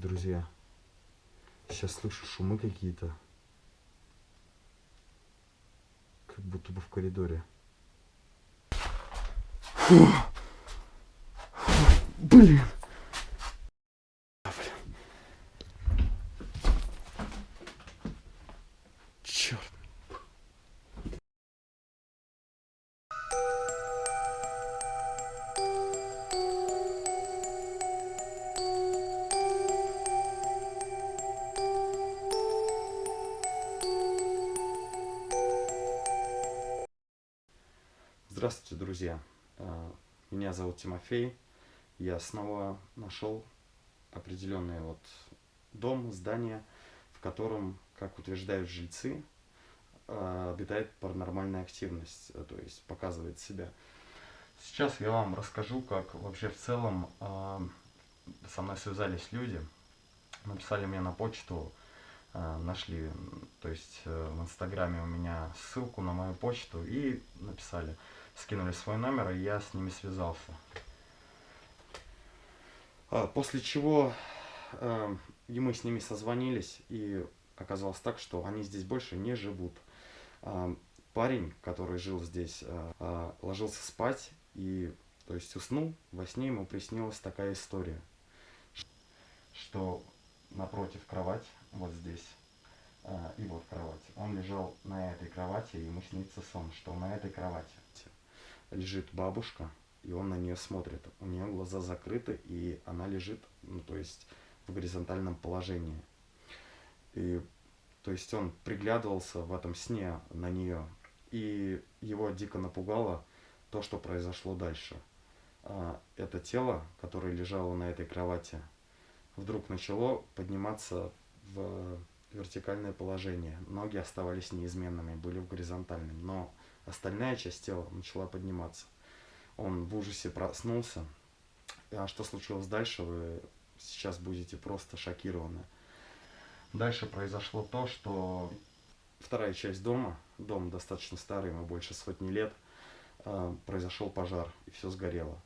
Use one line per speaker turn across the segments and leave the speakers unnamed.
Друзья. Сейчас слышу шумы какие-то. Как будто бы в коридоре. Фу. Блин. Тимофей. Я снова нашел определенный вот дом, здание, в котором, как утверждают жильцы, а, обитает паранормальная активность, э, то есть показывает себя. Сейчас я вам расскажу, как вообще в целом а, со мной связались люди, написали мне на почту, а, нашли, то есть э, в инстаграме у меня ссылку на мою почту и написали, скинули свой номер, и я с ними связался. А, После чего э, и мы с ними созвонились, и оказалось так, что они здесь больше не живут. А, Парень, который жил здесь, э, э, ложился спать и, то есть, уснул. Во сне ему приснилась такая история, что напротив кровать, вот здесь, э, и вот кровать, он лежал на этой кровати, и ему снится сон, что на этой кровати лежит бабушка, и он на нее смотрит. У нее глаза закрыты, и она лежит, ну, то есть, в горизонтальном положении. И, то есть, он приглядывался в этом сне на нее, и его дико напугало то, что произошло дальше. А, Это тело, которое лежало на этой кровати, вдруг начало подниматься в вертикальное положение. Ноги оставались неизменными, были в горизонтальном, но остальная часть тела начала подниматься. Он в ужасе проснулся. А что случилось дальше, вы сейчас будете просто шокированы. Дальше произошло то, что вторая часть дома, дом достаточно старый, ему больше сотни лет, э, произошел пожар, и все сгорело.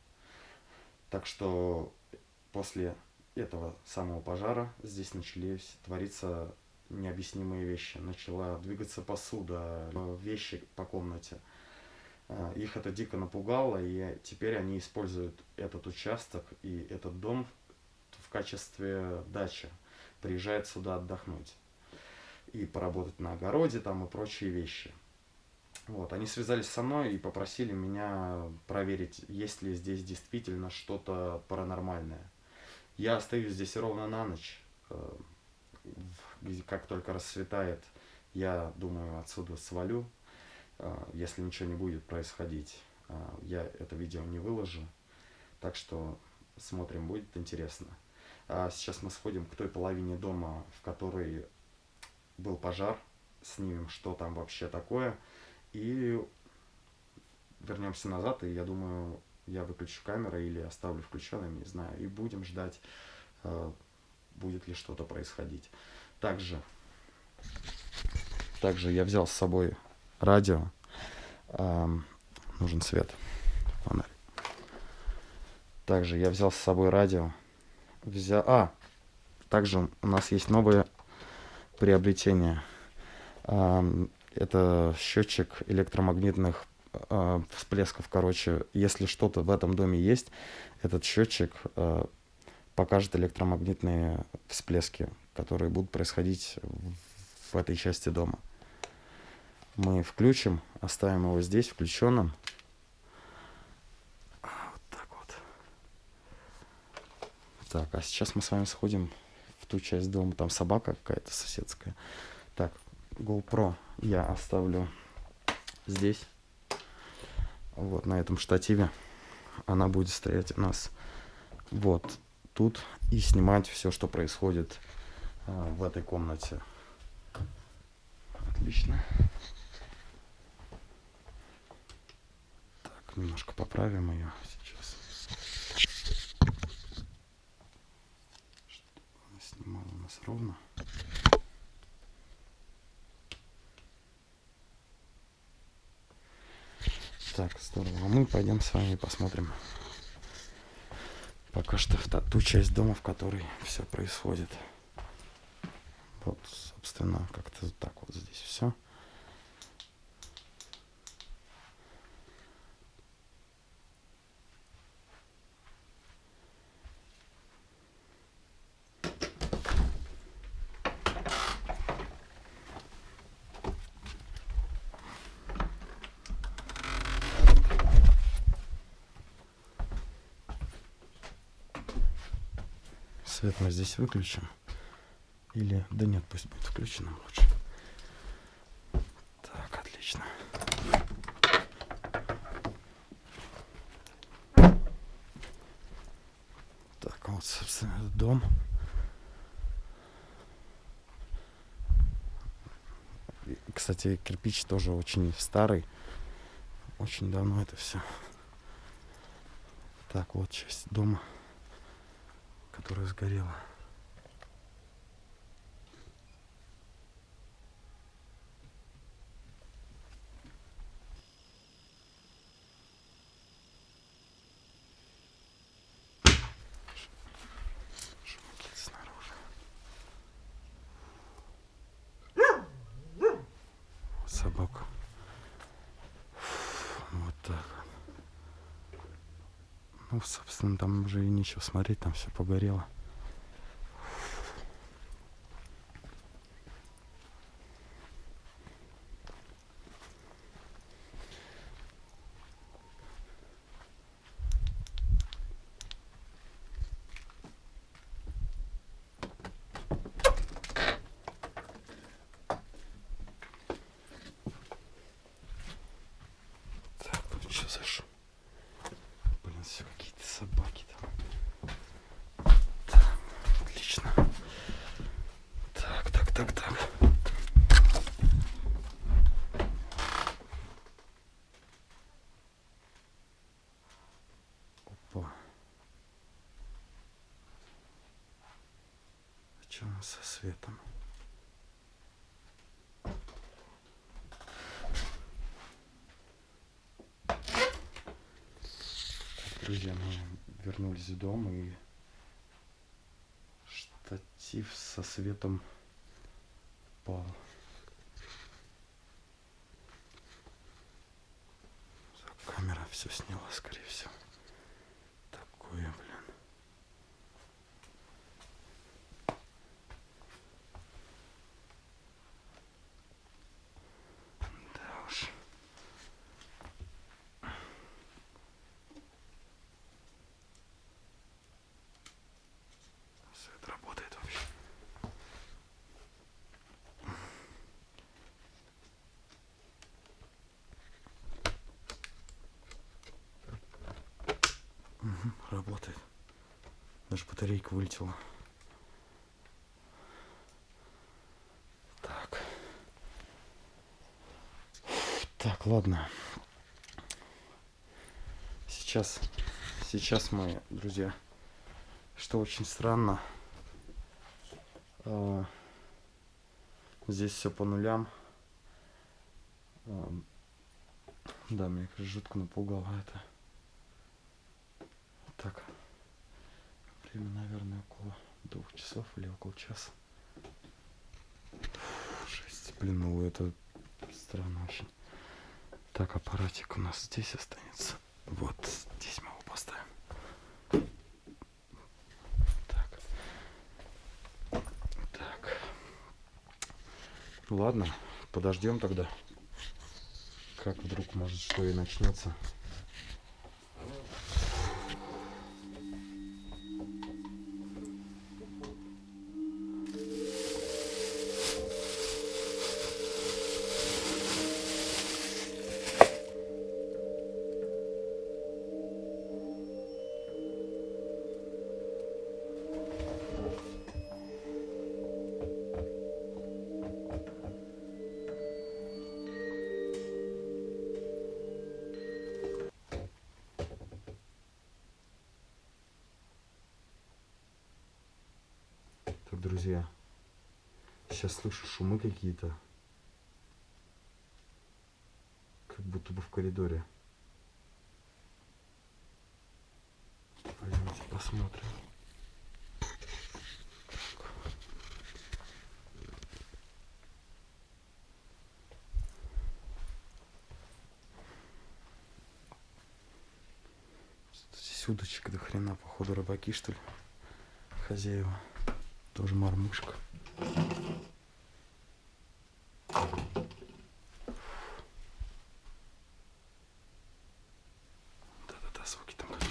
Так что после этого самого пожара здесь начались твориться необъяснимые вещи. Начала двигаться посуда, э, вещи по комнате. Э, Их это дико напугало, и теперь они используют этот участок и этот дом в качестве дачи. Приезжают сюда отдохнуть. И поработать на огороде там и прочие вещи. Вот, они связались со мной и попросили меня проверить, есть ли здесь действительно что-то паранормальное. Я остаюсь здесь ровно на ночь. Как только рассветает, я думаю, отсюда свалю. Э, Если ничего не будет происходить, э, я это видео не выложу. Так что смотрим, будет интересно. А сейчас мы сходим к той половине дома, в которой был пожар. Снимем, что там вообще такое. И вернемся назад, и я думаю, я выключу камеру или оставлю включенным, не знаю, и будем ждать, будет ли что-то происходить. Также, также я взял с собой радио. Ам, нужен свет, фонарь. Также я взял с собой радио. Взял, а, также у нас есть новое приобретение. Ам, это счетчик электромагнитных а, всплесков. Короче, если что-то в этом доме есть, этот счетчик а, покажет электромагнитные всплески, которые будут происходить в, этой части дома. Мы включим, оставим его здесь включенным. А, Вот так вот. Так, а сейчас мы с вами сходим в ту часть дома. Там собака какая-то соседская. Так, GoPro я оставлю здесь. Вот на этом штативе. Она будет стоять у нас вот тут и снимать все, что происходит а, в этой комнате. Отлично. Так, немножко поправим ее сейчас. Чтобы она снимала у нас ровно. Так, здорово. А мы пойдем с вами посмотрим. пока что в ту часть дома, в которой все происходит. Вот, собственно, как-то так вот здесь все. Свет мы здесь выключим. Или... Да нет, пусть будет включенным лучше. Так, отлично. Так, вот, собственно, дом. Кстати, кирпич тоже очень старый. Очень давно это все. Так, вот часть дома, которая сгорела. Шумки снаружи. Вот собака. Вот так. Ну, собственно, там уже и нечего смотреть, там все погорело. Так, тут что за шум? Блин, все какие-то собаки там. Так, отлично. Так, так, так, так. А что со светом? Друзья, мы вернулись в дом и штатив со светом. Так, Камера все сняла, скорее всего. Такое, блин. Да уж. Свет работает вообще. Мгм, работает. Даже батарейка вылетела. Так. Так, ладно. Сейчас, сейчас мы, друзья, что очень странно. а, Здесь все по нулям. А, Да, меня жутко напугало это. Так. Время, наверное, около двух часов или около часа. Фу, блин, ну это странно очень. Так, аппаратик у нас здесь останется. Вот здесь мы его поставим. Так. Так. Ладно, подождем тогда. Как вдруг может что и начнется. Друзья, сейчас слышу шумы какие-то. Как будто бы в коридоре. Пойдемте посмотрим. Здесь удочек до хрена, походу рыбаки что ли. Хозяева. Тоже мормышка. Да-да-да, звуки там какие.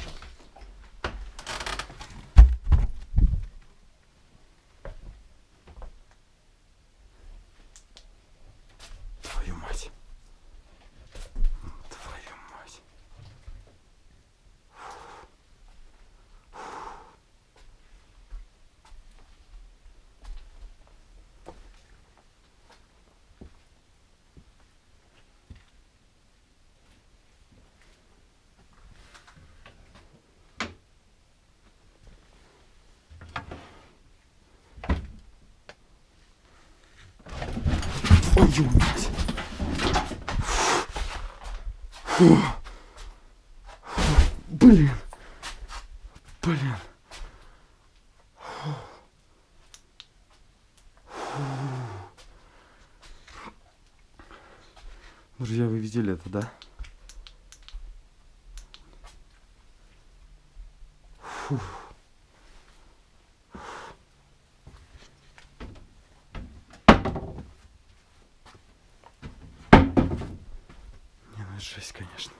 Твою мать. Твою мать. Твою мать. Фу. Блин. Блин. Фу. Фу. Друзья, вы видели это, да? Фу. Не, ну это жесть, конечно.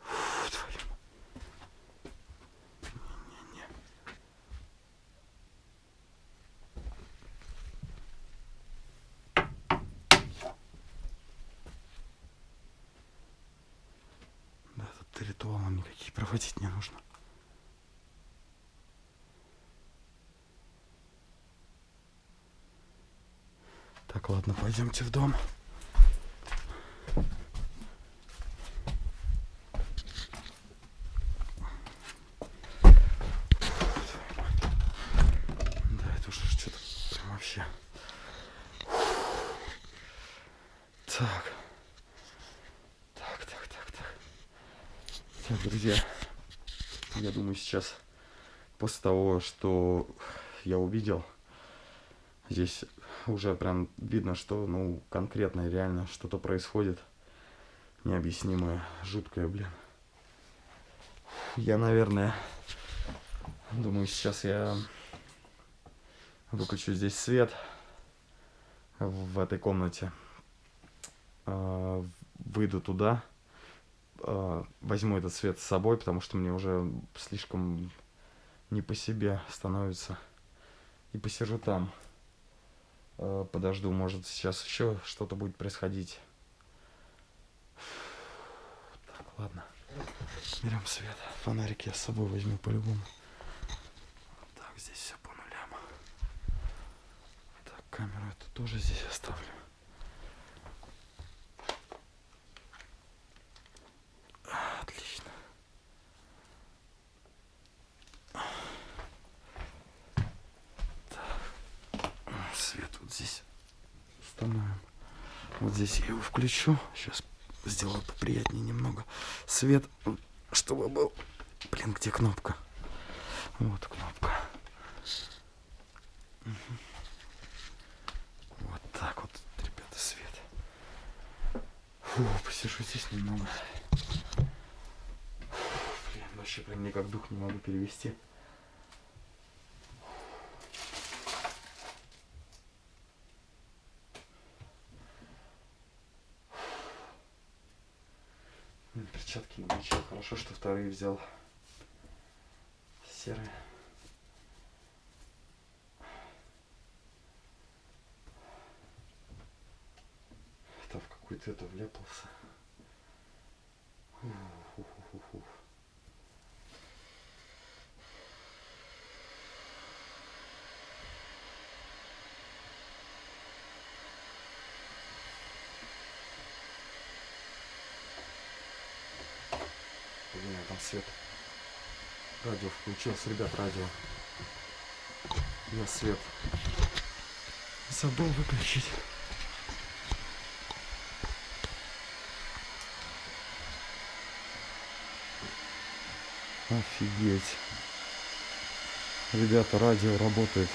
Фу, твою м- Не-не-не. Да, тут ритуалом никаких проводить не нужно. Ладно, пойдемте в дом. Да, это уже что-то. Так. Так, так, так, так. Так, друзья, я думаю, сейчас после того, что я увидел, здесь уже прям видно, что, ну, конкретно реально что-то происходит. Необъяснимое, жуткое, блин. Я, наверное, думаю, сейчас я выключу здесь свет в этой комнате. А, Выйду туда, а, возьму этот свет с собой, потому что мне уже слишком не по себе становится. И посижу там. Э, подожду, может сейчас еще что-то будет происходить. Так, ладно. Берем свет. Фонарик я с собой возьму по-любому. Так, здесь все по нулям. Так, камеру эту тоже здесь оставлю. А, Отлично. Свет вот здесь установим. Вот здесь я его включу. Сейчас сделаю поприятнее немного. Свет, чтобы был... Блин, где кнопка? Вот кнопка. Мгм. Вот так вот, ребята, свет. Фу, посижу здесь немного. Блин, вообще прям никак дух не могу перевести. Взял. Серые. Там в какой-то это вляпался. Фу-фу-фу-фу-фу. Блин, я там свет. Радио включился, ребят, радио. Я свет. Забыл выключить. Офигеть. Ребята, радио работает.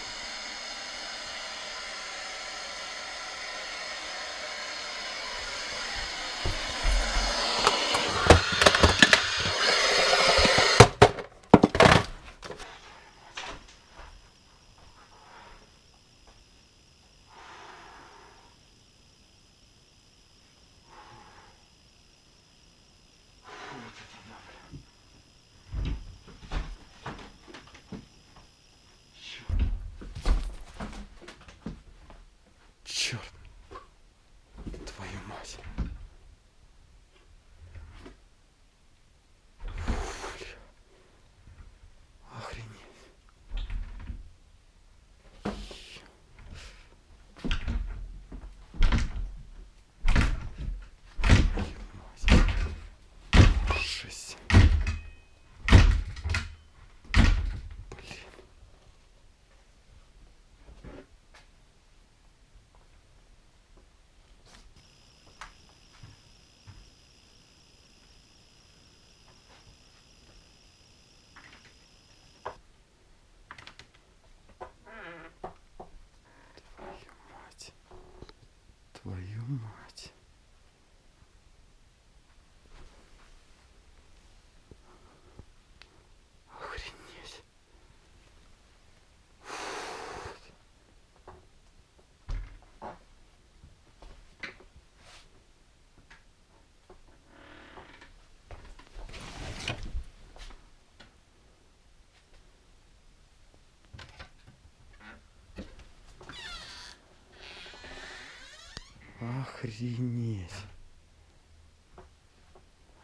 Охренеть.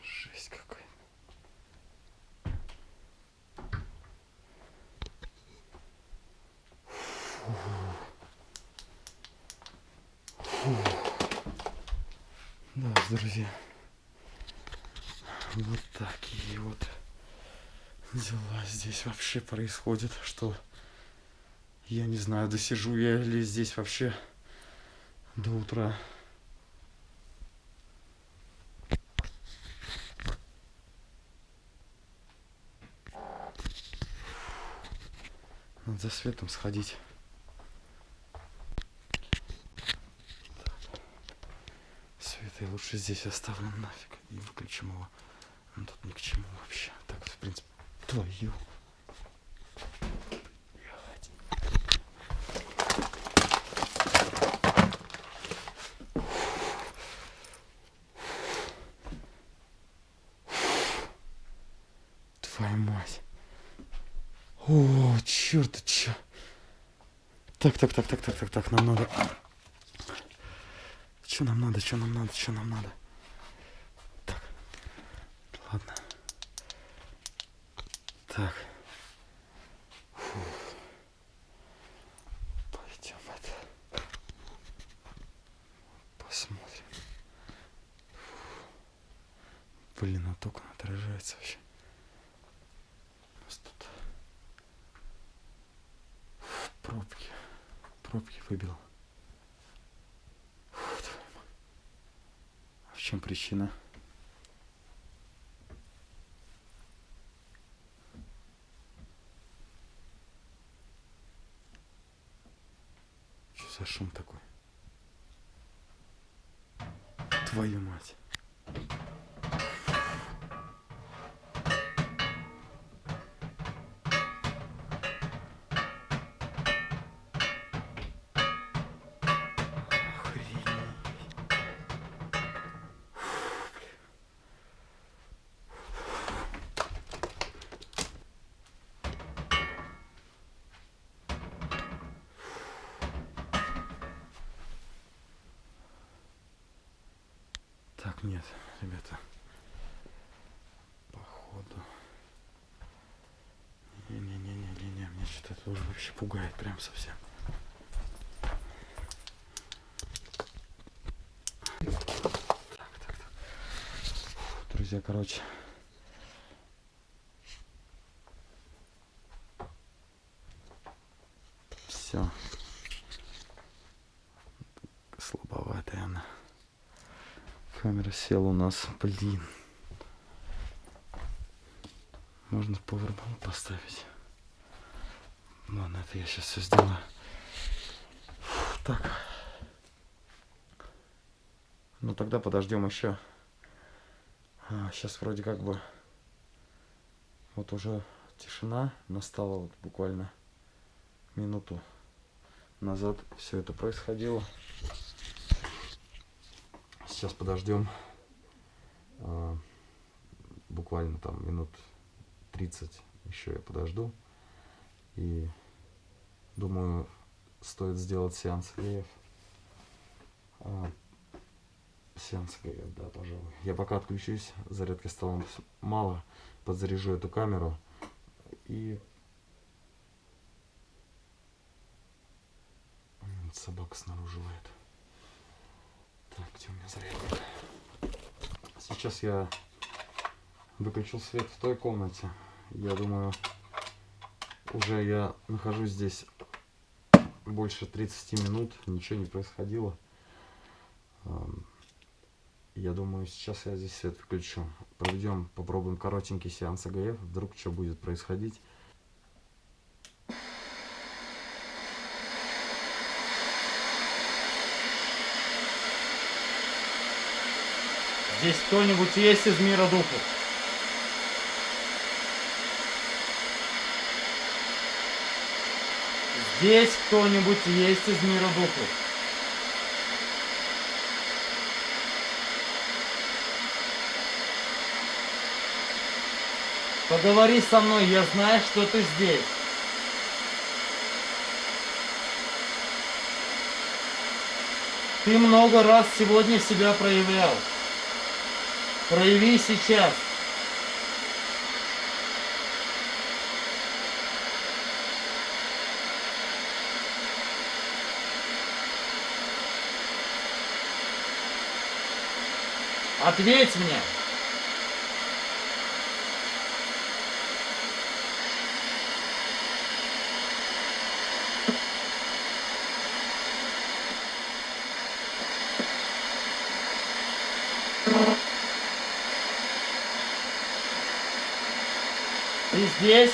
Жесть какая. Фу. Фу. Да, друзья. Вот такие вот дела здесь вообще происходят, что я не знаю, досижу я ли здесь вообще до утра. Надо за светом сходить. Свет я лучше здесь оставлю нафиг и выключим его. Он тут ни к чему вообще. Так, в принципе, твою. Блядь. Твою мать. О, черт, ты чё? Так, так, так, так, так, так, так, нам надо. Что нам надо, что нам надо, что нам надо? Так, ладно. Так. Пойдем это. Посмотрим. Блин, а только отражается вообще. У нас тут пробки. Пробки выбил. Фу. А в чем причина? Что за шум такой? Твою мать. Так, нет, ребята. Походу. Не-не-не-не-не, меня что-то это уже вообще пугает прям совсем. Так, так, так. Фу, Друзья, короче. Все. Слабоватая она. Села у нас, блин. Можно повербанк поставить. Ладно, это я сейчас все сделаю. Фу, так. Ну тогда подождем еще. А, сейчас вроде как бы вот уже тишина настала вот буквально минуту назад все это происходило. Сейчас подождем буквально там минут 30 еще я подожду. И думаю, стоит сделать сеанс греев. А, сеанс греев, да, пожалуй. Я пока отключусь, зарядки стало мало, подзаряжу эту камеру и собака снаружи лает. Так, где у меня зарядник? Сейчас я выключил свет в той комнате. Я думаю, уже я нахожусь здесь больше 30 минут, ничего не происходило. Я думаю, сейчас я здесь свет выключу. Проведем, попробуем коротенький сеанс АГФ, вдруг что будет происходить. Здесь кто-нибудь есть из мира духов? Здесь кто-нибудь есть из мира духов? Поговори со мной, я знаю, что ты здесь. Ты много раз сегодня себя проявлял. Прояви сейчас. Ответь мне. Ты здесь?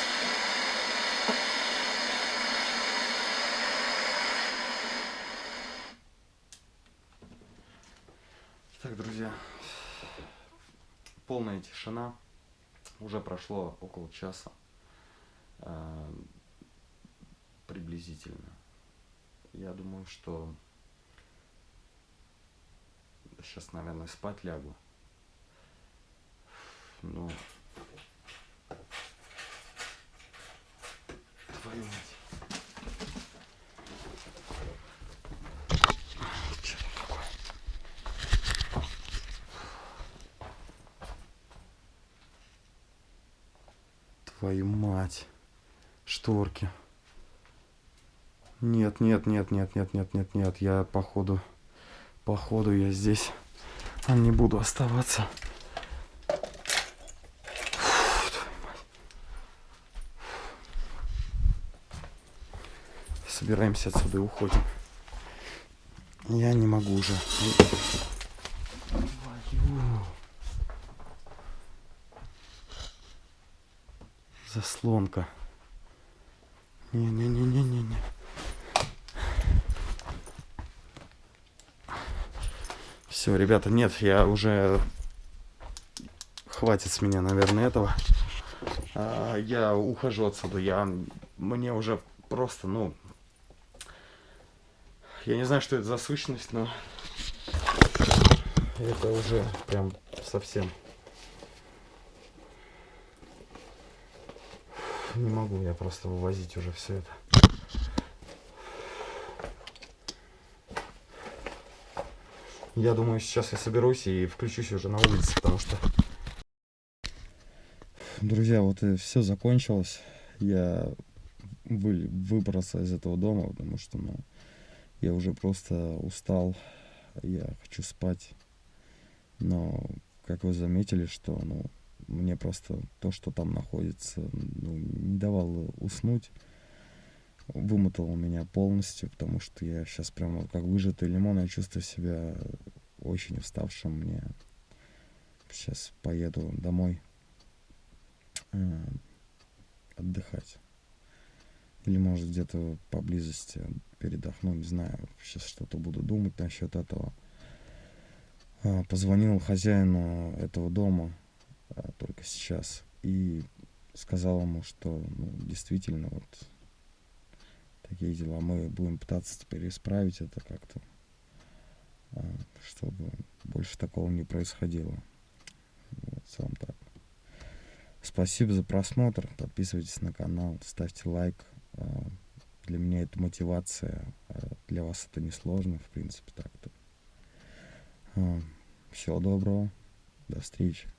Так, друзья, полная тишина. Уже прошло около часа. Э, приблизительно. Я думаю, что сейчас, наверное, спать лягу. Ну, твою мать. Шторки. Нет, нет, нет, нет, нет, нет, нет, нет. Я походу, походу я здесь не буду оставаться. Собираемся отсюда и уходим. Я не могу уже. Заслонка. Не-не-не-не-не-не. Все, ребята, нет, я уже... Хватит с меня, наверное, этого. А, я ухожу отсюда. Я... Мне уже просто, ну, я не знаю, что это за сущность, но это уже прям совсем. Не могу я просто вывозить уже все это. Я думаю, сейчас я соберусь и включусь уже на улице, потому что... Друзья, вот и все закончилось. Я вы, выбрался из этого дома, потому что, ну, я уже просто устал, я хочу спать. Но, как вы заметили, что ну, мне просто то, что там находится, ну, не давало уснуть. Вымотало меня полностью, потому что я сейчас прямо как выжатый лимон, я чувствую себя очень уставшим. Мне сейчас поеду домой.
э, отдыхать. Или может где-то поблизости передохну, не знаю, сейчас что-то буду думать насчет этого. А, позвонил хозяину этого дома а, только сейчас и сказал ему, что ну, действительно вот такие дела. Мы будем пытаться теперь исправить это как-то, а, чтобы больше такого не происходило. Вот, целом так. Спасибо за просмотр. Подписывайтесь на канал, ставьте лайк. Для меня это мотивация. А для вас это несложно, в принципе, так-то. Всего доброго. До встречи.